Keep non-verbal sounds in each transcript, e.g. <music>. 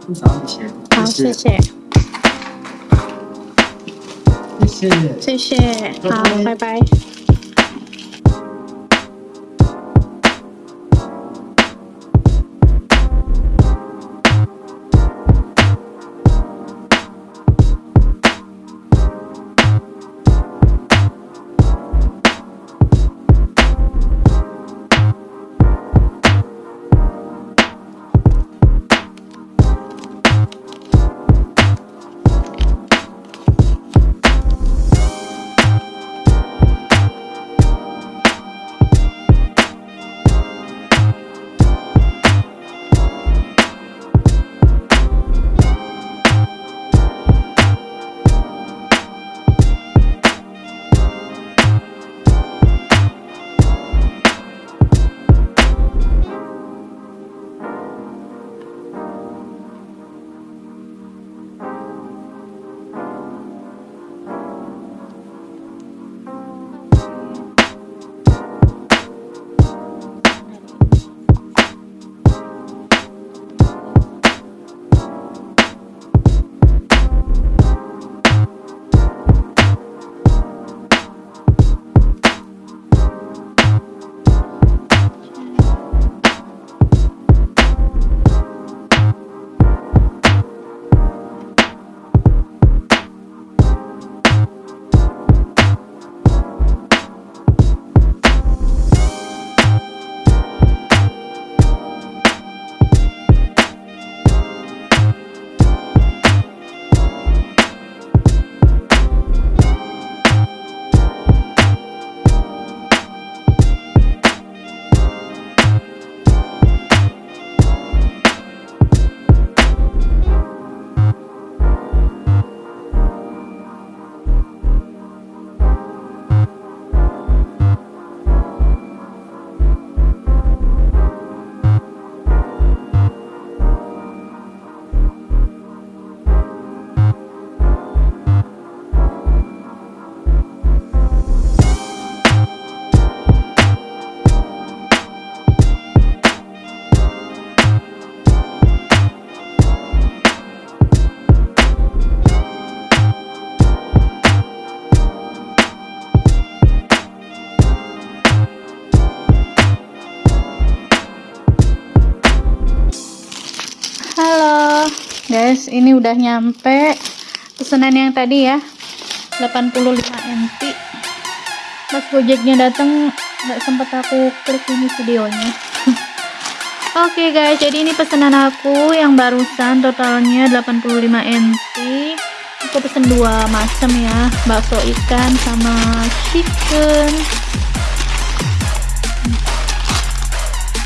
吐槽一些，好，谢谢，谢谢。谢谢，好，拜拜。Ini udah nyampe. Pesanan yang tadi ya 85 NT pas gojeknya datang nggak sempet aku klik ini videonya. <laughs> Oke guys, jadi ini pesanan aku yang barusan totalnya 85 NT aku pesen dua macam ya bakso ikan sama chicken.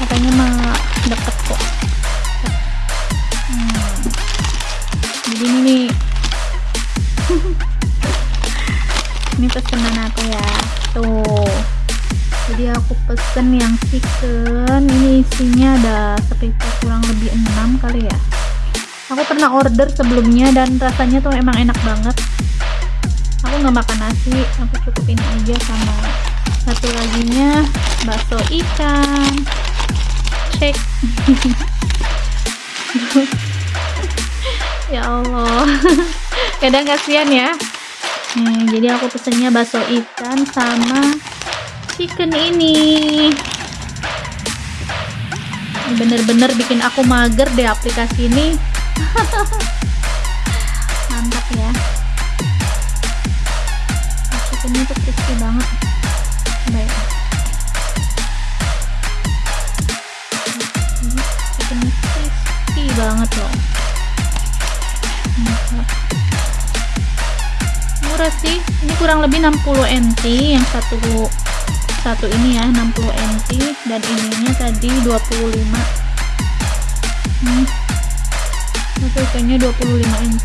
Katanya mah deket jadi ini nih. <laughs> Ini pesanan aku ya? Tuh. Jadi aku pesen yang chicken. Ini isinya ada sekitar kurang lebih 6 kali ya. Aku pernah order sebelumnya dan rasanya tuh emang enak banget. Aku nggak makan nasi aku cukup ini aja sama satu laginya bakso ikan. Cek <laughs> ya Allah. <laughs> Kadang kasihan ya. Nih jadi aku pesennya bakso ikan sama chicken ini. Bener-bener bikin aku mager deh aplikasi ini. <laughs> Mantap ya. Chickennya tuh crispy banget. Baik. Crispy banget loh sih. Ini kurang lebih 60 NT yang satu satu ini ya 60 NT dan ininya tadi 25 hmm. Ikannya 25 NT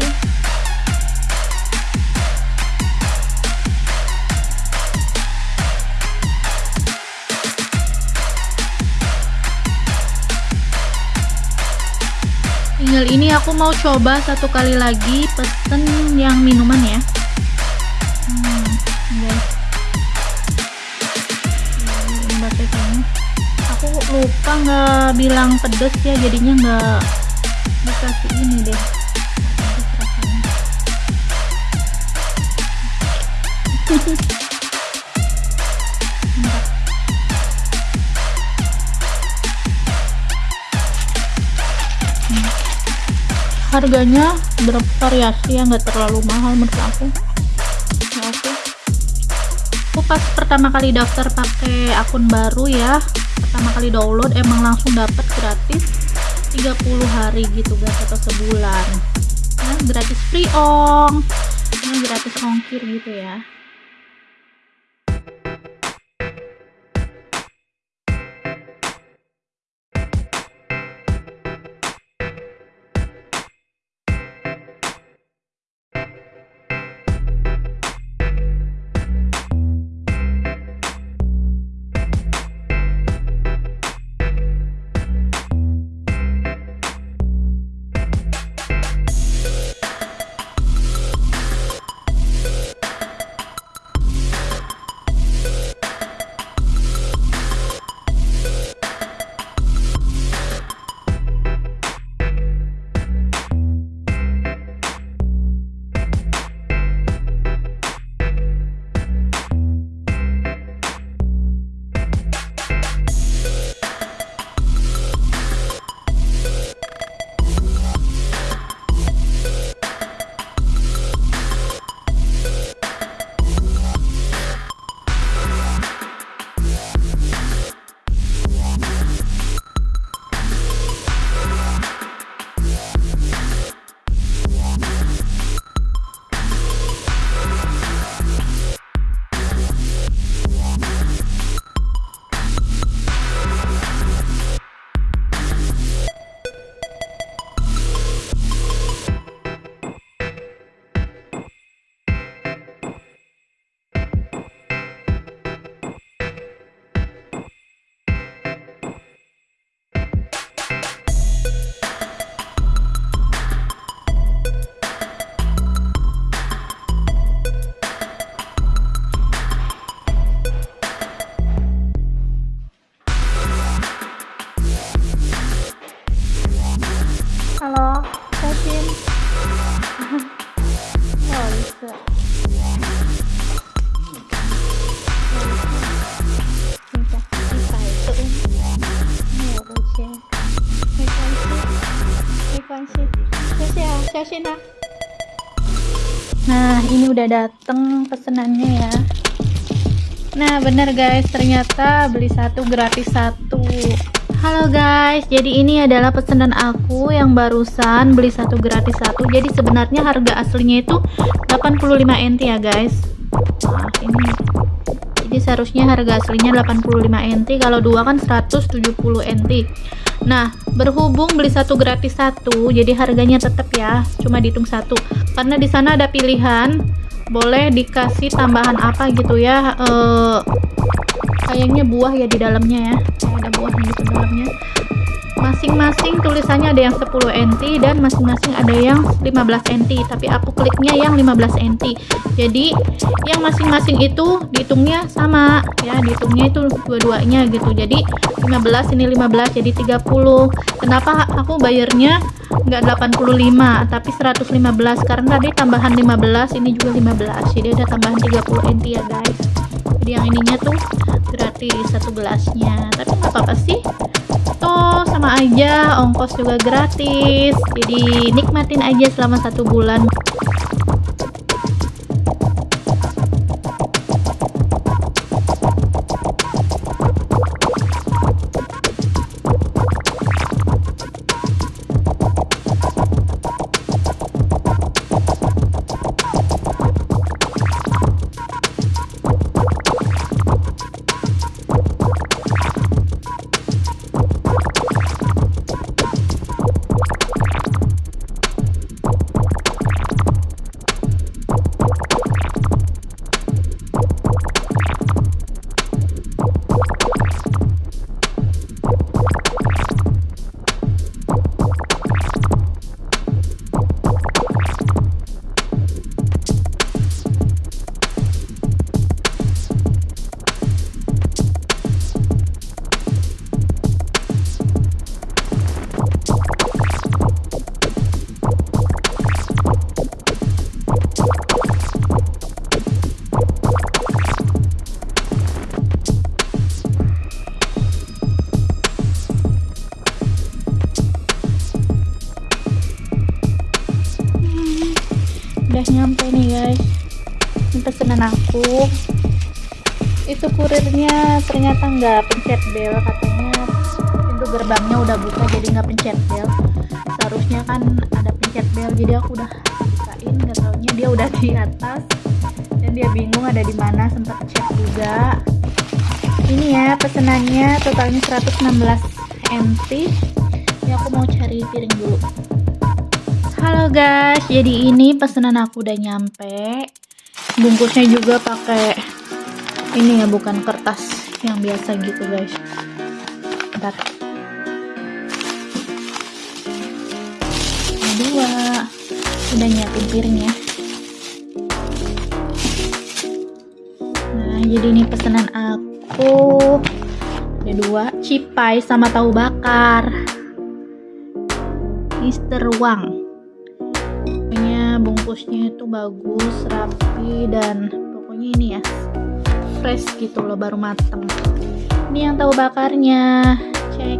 tinggal ini aku mau coba satu kali lagi pesen yang minuman ya nggak bilang pedes ya jadinya nggak dikasih ini deh. Harganya bervariasi ya? Nggak terlalu mahal menurut aku. Aku pas pertama kali daftar pakai akun baru ya pertama kali download emang langsung dapat gratis 30 hari gitu guys atau sebulan. Ya, gratis free ong. Gratis ongkir gitu ya Shena. Nah, ini udah dateng pesenannya ya. Nah, bener guys, ternyata beli satu gratis satu. Halo guys, jadi ini adalah pesanan aku yang barusan beli satu gratis satu. Jadi sebenarnya harga aslinya itu 85 NT ya guys. Nah, ini jadi seharusnya harga aslinya 85 NT, kalau dua kan 170 NT. Nah, berhubung beli satu gratis satu, jadi harganya tetap ya, cuma dihitung satu. Karena di sana ada pilihan, boleh dikasih tambahan apa gitu ya. Eh kayaknya buah ya di dalamnya ya ada buah di dalamnya masing-masing tulisannya ada yang 10 NT dan masing-masing ada yang 15 NT tapi aku kliknya yang 15 NT jadi yang masing-masing itu dihitungnya sama ya dihitungnya itu dua-duanya gitu. Jadi 15 ini 15 jadi 30 kenapa aku bayarnya enggak 85 tapi 115 karena tadi tambahan 15 ini juga 15 jadi ada tambahan 30 NT ya guys. Jadi yang ininya tuh gratis satu gelasnya. Tapi nggak apa-apa sih. Toh sama aja. Ongkos juga gratis. Jadi nikmatin aja selama satu bulan itu kurirnya ternyata nggak pencet bel katanya pintu gerbangnya udah buka jadi nggak pencet bel. Seharusnya kan ada pencet bel jadi aku udah bukain nggak taunya dia udah di atas. Dan dia bingung ada di mana sempat cek juga. Ini ya pesenannya totalnya 116 NT ini aku mau cari piring dulu. Halo guys jadi ini pesanan aku udah nyampe. Bungkusnya juga pakai ini ya bukan kertas yang biasa gitu guys. Bentar. Dua. Udah nyiapin piringnya nah jadi ini pesanan aku. Ada dua. Cipai sama tahu bakar. Mister Wang. Pokoknya bungkusnya itu bagus rapi dan pokoknya ini ya fresh gitu loh baru mateng. Ini yang tahu bakarnya. Cek.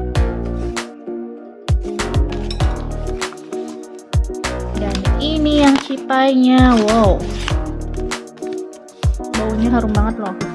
Dan ini yang cipainya. Wow. Baunya harum banget loh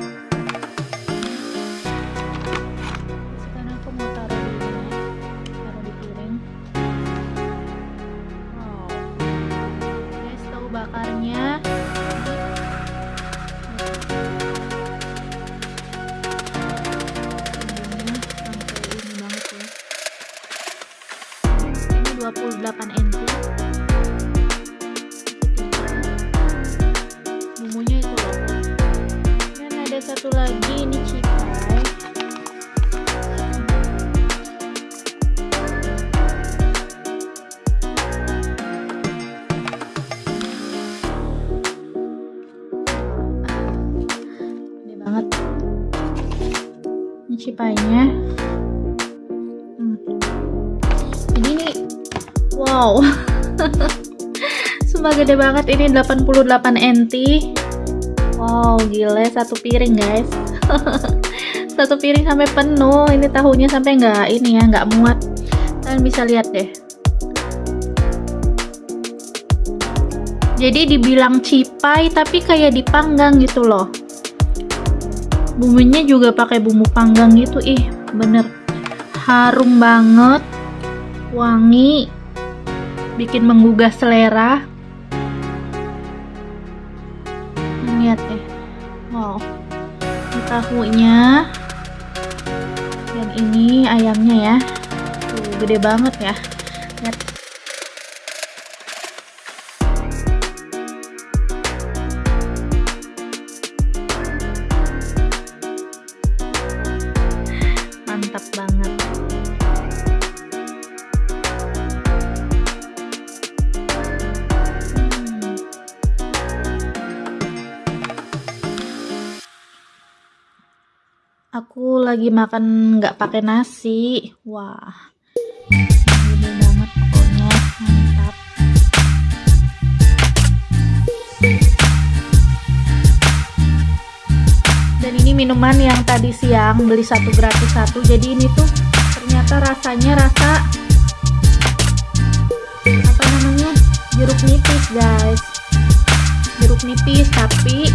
gede banget ini 88 NT. Wow gile satu piring guys. <laughs> Satu piring sampai penuh. Ini tahunya sampai nggak ini ya nggak muat. Kalian bisa lihat deh. Jadi dibilang cipai tapi kayak dipanggang gitu loh. Bumbunya juga pakai bumbu panggang gitu ih bener. Harum banget Wangi Bikin menggugah selera tahunya. Yang ini ayamnya ya. Tuh gede banget ya. Lihat Aku lagi makan nggak pakai nasi. Wah, gede banget pokoknya mantap. Dan ini minuman yang tadi siang beli satu gratis satu. Jadi ini tuh ternyata rasanya rasa apa namanya jeruk nipis guys jeruk nipis tapi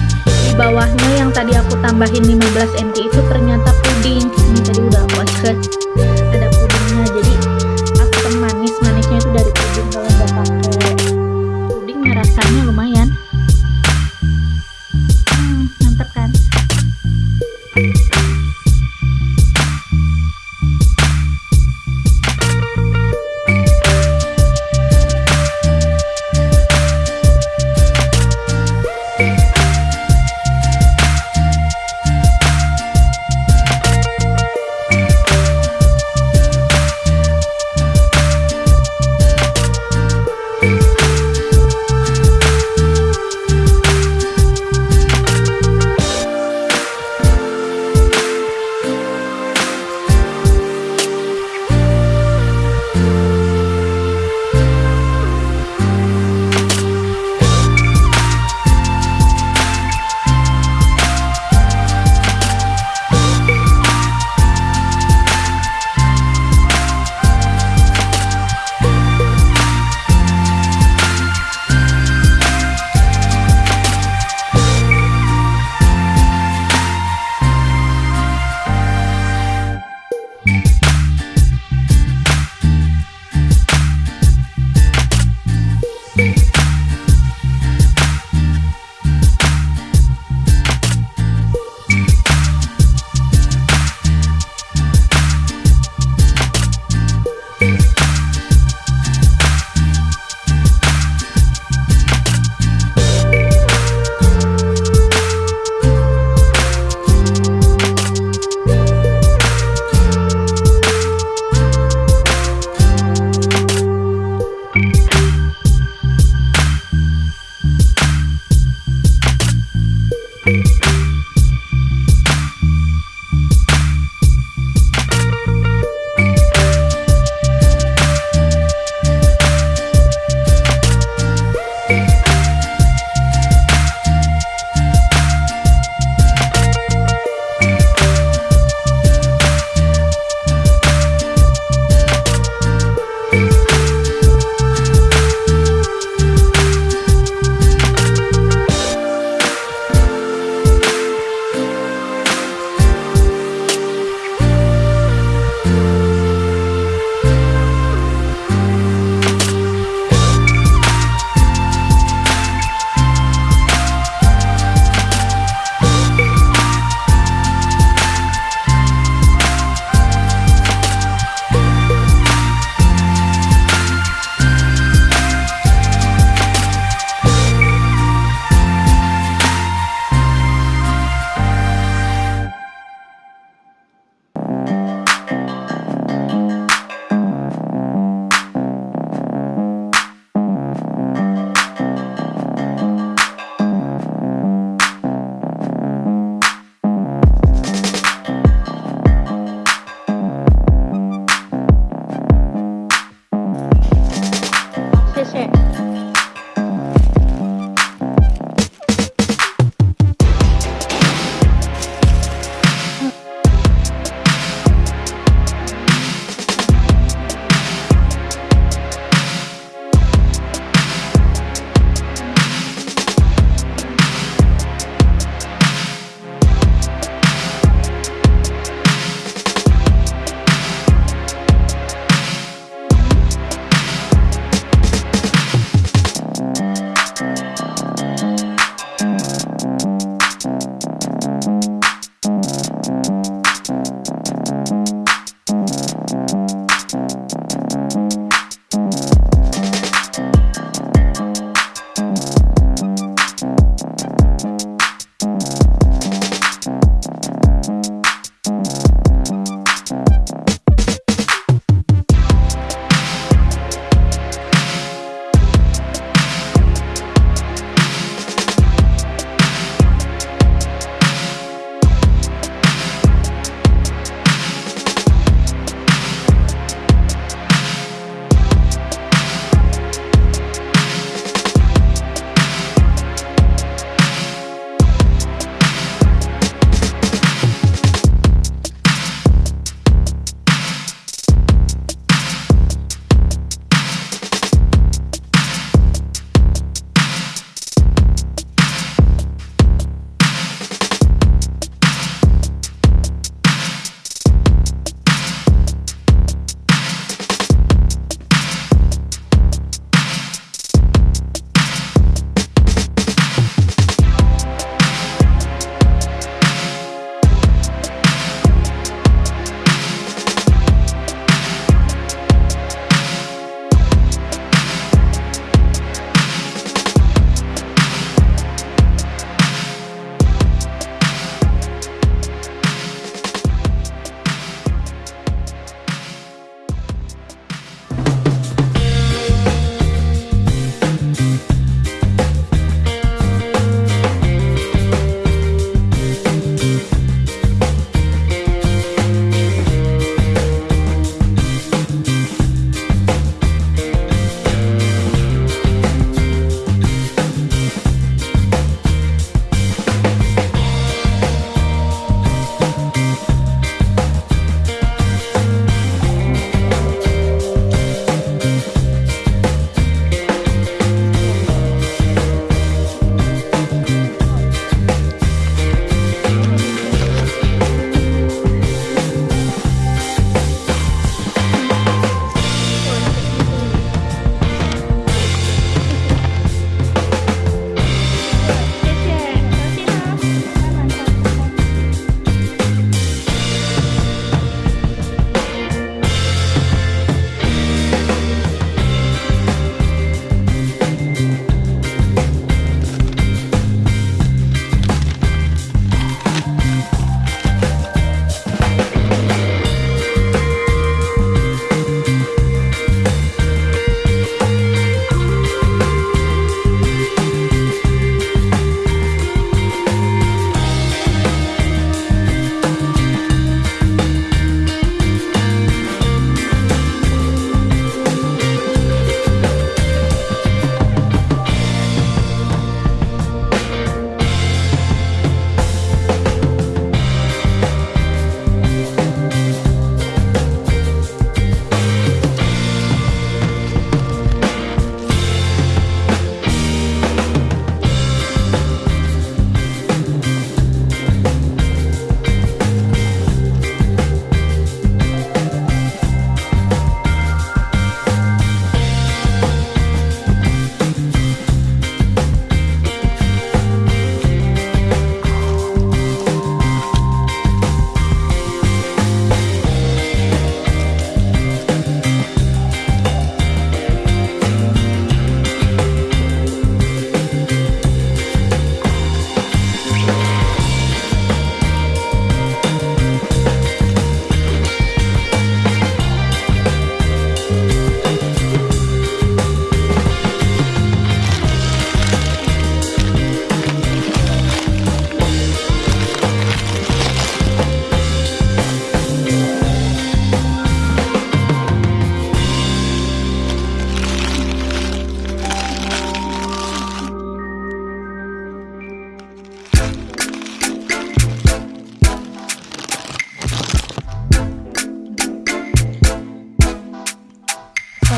bawahnya yang tadi aku tambahin 15 NT itu ternyata puding. Ini tadi udah aku acet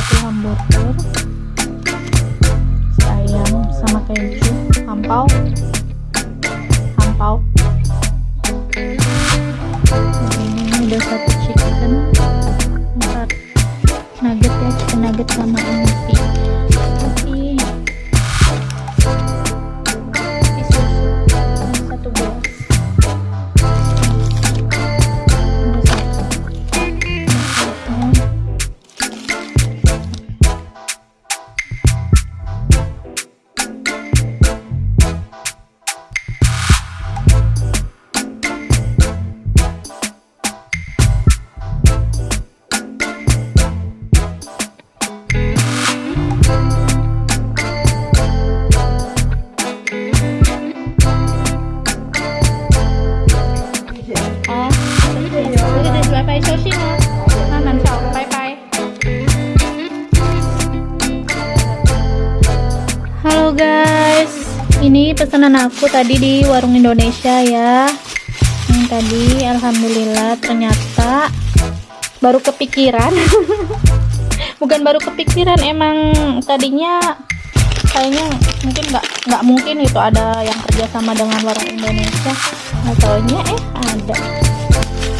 burger si ayam sama keju hampau hampau ini udah satu chicken empat nugget ya chicken nugget sama ini pesanan aku tadi di warung Indonesia ya. Yang tadi, alhamdulillah ternyata baru kepikiran. <laughs> Bukan baru kepikiran, emang tadinya kayaknya mungkin nggak nggak mungkin itu ada yang kerjasama dengan warung Indonesia nggak taunya eh ada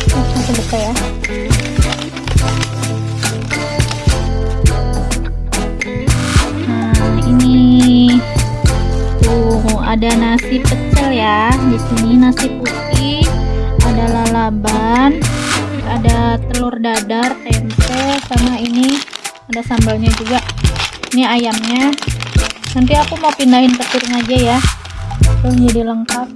Nih, langsung buka ya nah ini tuh ada nasi pecel ya di sini nasi putih ada lalaban ada telur dadar tempe sama ini ada sambalnya juga. Ini ayamnya. Nanti aku mau pindahin piring aja ya terus jadi lengkap